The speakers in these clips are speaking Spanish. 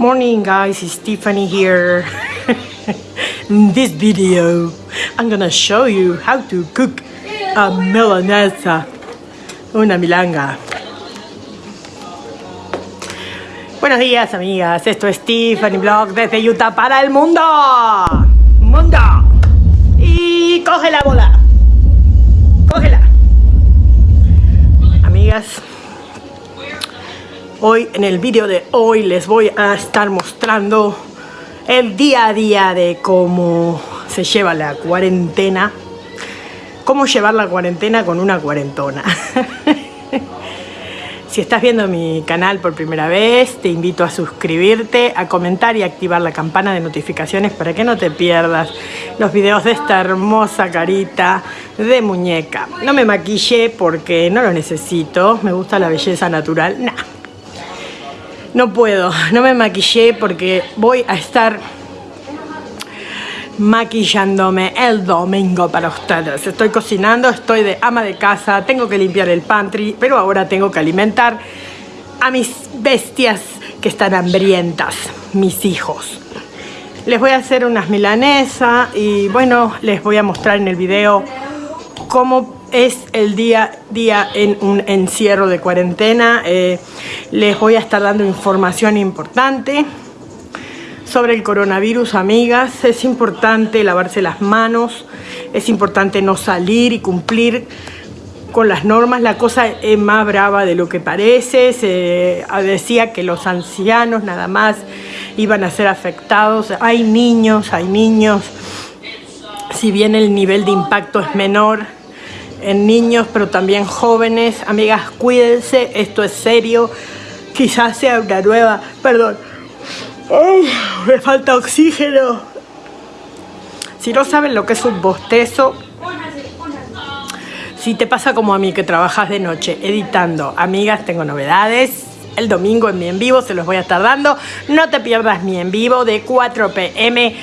Morning guys, it's Stephanie here. In this video, I'm gonna show you how to cook a milanesa, una milanga. Buenos días amigas, esto es Stephanie Blog desde Utah para el mundo. Mundo. Y coge la bola. Cógela. Amigas, Hoy, en el vídeo de hoy, les voy a estar mostrando el día a día de cómo se lleva la cuarentena. Cómo llevar la cuarentena con una cuarentona. si estás viendo mi canal por primera vez, te invito a suscribirte, a comentar y activar la campana de notificaciones para que no te pierdas los videos de esta hermosa carita de muñeca. No me maquille porque no lo necesito, me gusta la belleza natural. Nah, no puedo, no me maquillé porque voy a estar maquillándome el domingo para ustedes. Estoy cocinando, estoy de ama de casa, tengo que limpiar el pantry, pero ahora tengo que alimentar a mis bestias que están hambrientas, mis hijos. Les voy a hacer unas milanesas y bueno, les voy a mostrar en el video cómo es el día día en un encierro de cuarentena. Eh, les voy a estar dando información importante sobre el coronavirus, amigas. Es importante lavarse las manos, es importante no salir y cumplir con las normas. La cosa es más brava de lo que parece. Se decía que los ancianos nada más iban a ser afectados. Hay niños, hay niños. Si bien el nivel de impacto es menor, en niños, pero también jóvenes. Amigas, cuídense, esto es serio. Quizás sea una nueva... Perdón. me falta oxígeno. Si no saben lo que es un bostezo, si te pasa como a mí que trabajas de noche editando, amigas, tengo novedades. El domingo en mi en vivo se los voy a estar dando. No te pierdas mi en vivo de 4 pm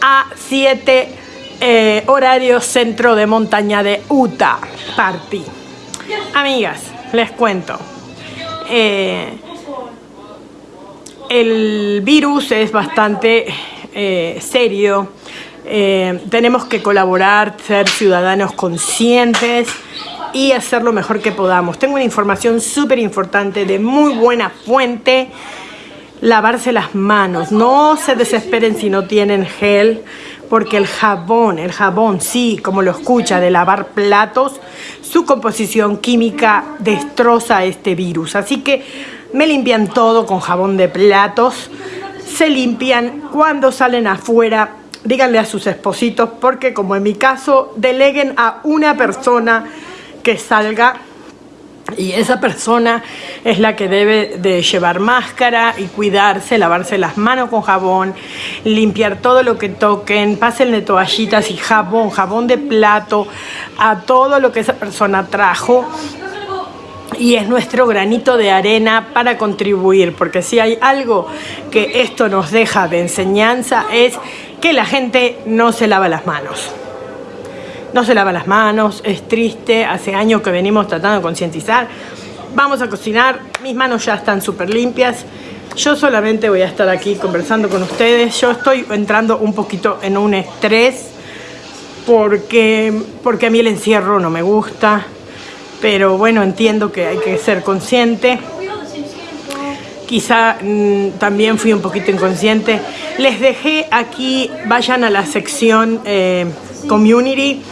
a 7 eh, horario centro de montaña de Utah Party. Amigas, les cuento. Eh, el virus es bastante eh, serio. tenemos que colaborar, ser ciudadanos conscientes y hacer lo mejor que podamos. Tengo una información súper importante de muy buena fuente lavarse las manos. No se desesperen si no tienen gel porque el jabón, el jabón, sí, como lo escucha, de lavar platos, su composición química destroza este virus. Así que me limpian todo con jabón de platos, se limpian cuando salen afuera, díganle a sus espositos, porque como en mi caso, deleguen a una persona que salga y esa persona es la que debe de llevar máscara y cuidarse, lavarse las manos con jabón, limpiar todo lo que toquen, pásenle toallitas y jabón, jabón de plato a todo lo que esa persona trajo. Y es nuestro granito de arena para contribuir, porque si hay algo que esto nos deja de enseñanza es que la gente no se lava las manos no se lava las manos, es triste, hace años que venimos tratando de concientizar. Vamos a cocinar, mis manos ya están súper limpias. Yo solamente voy a estar aquí conversando con ustedes. Yo estoy entrando un poquito en un estrés porque, porque a mí el encierro no me gusta. Pero bueno, entiendo que hay que ser consciente. Quizá mm, también fui un poquito inconsciente. Les dejé aquí, vayan a la sección eh, Community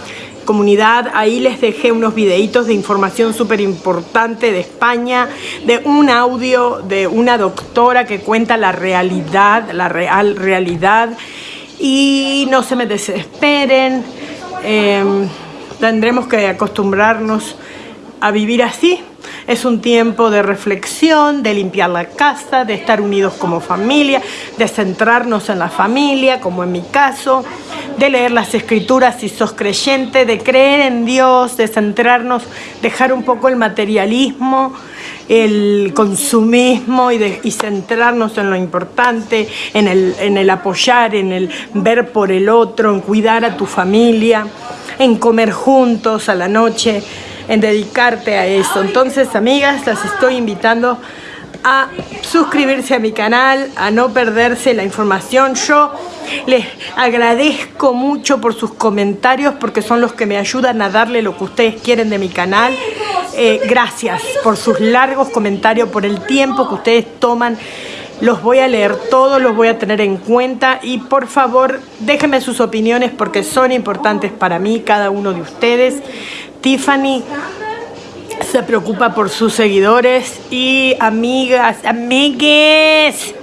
comunidad. Ahí les dejé unos videitos de información súper importante de España, de un audio de una doctora que cuenta la realidad, la real realidad. Y no se me desesperen, em, tendremos que acostumbrarnos a vivir así. Es un tiempo de reflexión, de limpiar la casa, de estar unidos como familia, de centrarnos en la familia, como en mi caso, de leer las escrituras si sos creyente, de creer en Dios, de centrarnos, dejar un poco el materialismo, el consumismo y, centrarnos en lo importante, en el apoyar, en el ver por el otro, en cuidar a tu familia, en comer juntos a la noche, en dedicarte a eso. Entonces, amigas, las estoy invitando a suscribirse a mi canal, a no perderse la información. Yo les agradezco mucho por sus comentarios porque son los que me ayudan a darle lo que ustedes quieren de mi canal. Eh, gracias por sus largos comentarios, por el tiempo que ustedes toman. Los voy a leer todos, los voy a tener en cuenta y por favor déjenme sus opiniones porque son importantes para mí, cada uno de ustedes. Tiffany se preocupa por sus seguidores y amigas, amigues,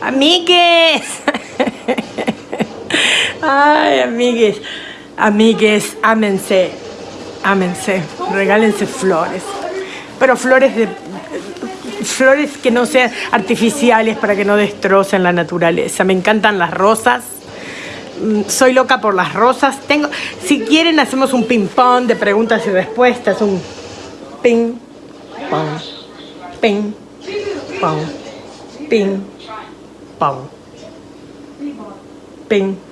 amigues. Ay, amigues, amigues, ámense, ámense, regálense flores. Pero flores de flores que no sean artificiales para que no destrocen la naturaleza. Me encantan las rosas. Mm, soy loca por las rosas. Tengo, si quieren, hacemos un ping-pong de preguntas y respuestas. Un ping-pong, ping-pong, ping-pong, ping-pong.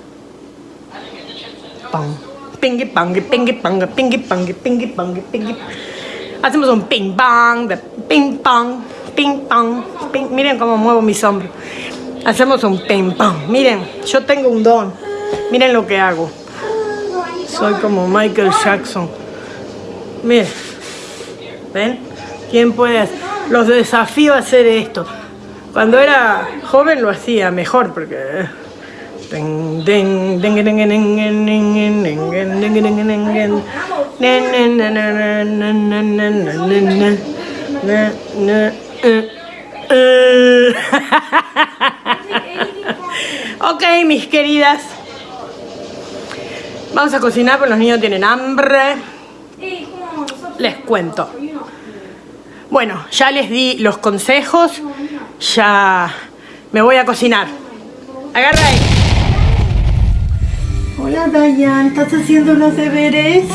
Ping-pong, ping-pong, ping-pong, ping-pong, ping Hacemos un ping-pong de ping-pong, ping-pong, ping. Miren cómo muevo mis hombros. Hacemos un ping-pong. Miren, yo tengo un don. Miren lo que hago. Soy como Michael Jackson. Miren. ¿Ven? ¿Quién puede hacer? Los desafío a hacer esto. Cuando era joven lo hacía mejor porque... ok, mis queridas. Vamos a cocinar porque los niños tienen hambre. Les cuento. Bueno, ya les di los consejos. Ya me voy a cocinar. Agarra ahí. Hola, Dayan. ¿Estás haciendo los deberes?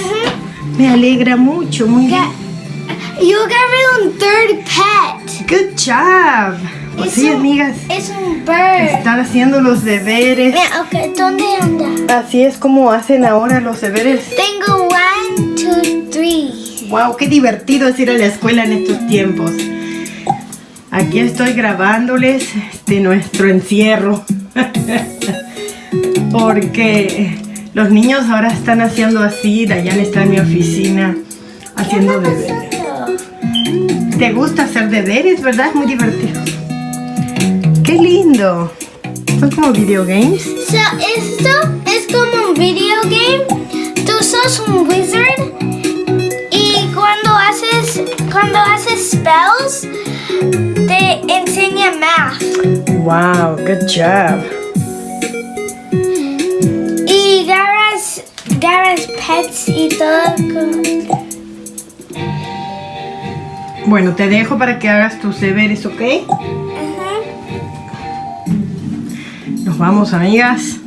Me alegra mucho, muy bien. You got un third pet. Good job. Pues sí, amigas. Es un bird. Están haciendo los deberes. Mira, okay, ¿dónde anda? Así es como hacen ahora los deberes. Tengo one, two, three. Wow, qué divertido es ir a la escuela en estos tiempos. Aquí estoy grabándoles de nuestro encierro. Porque los niños ahora están haciendo así, Dayan está en mi oficina haciendo deberes. ¿Te gusta hacer deberes, verdad? Es muy divertido. ¡Qué lindo! Son como video games. So, esto es como un video game. Tú sos un wizard y cuando haces cuando haces spells te enseña math. Wow, good job. Garas Pets y todo. Bueno, te dejo para que hagas tus deberes, ¿ok? Vamos, amigas.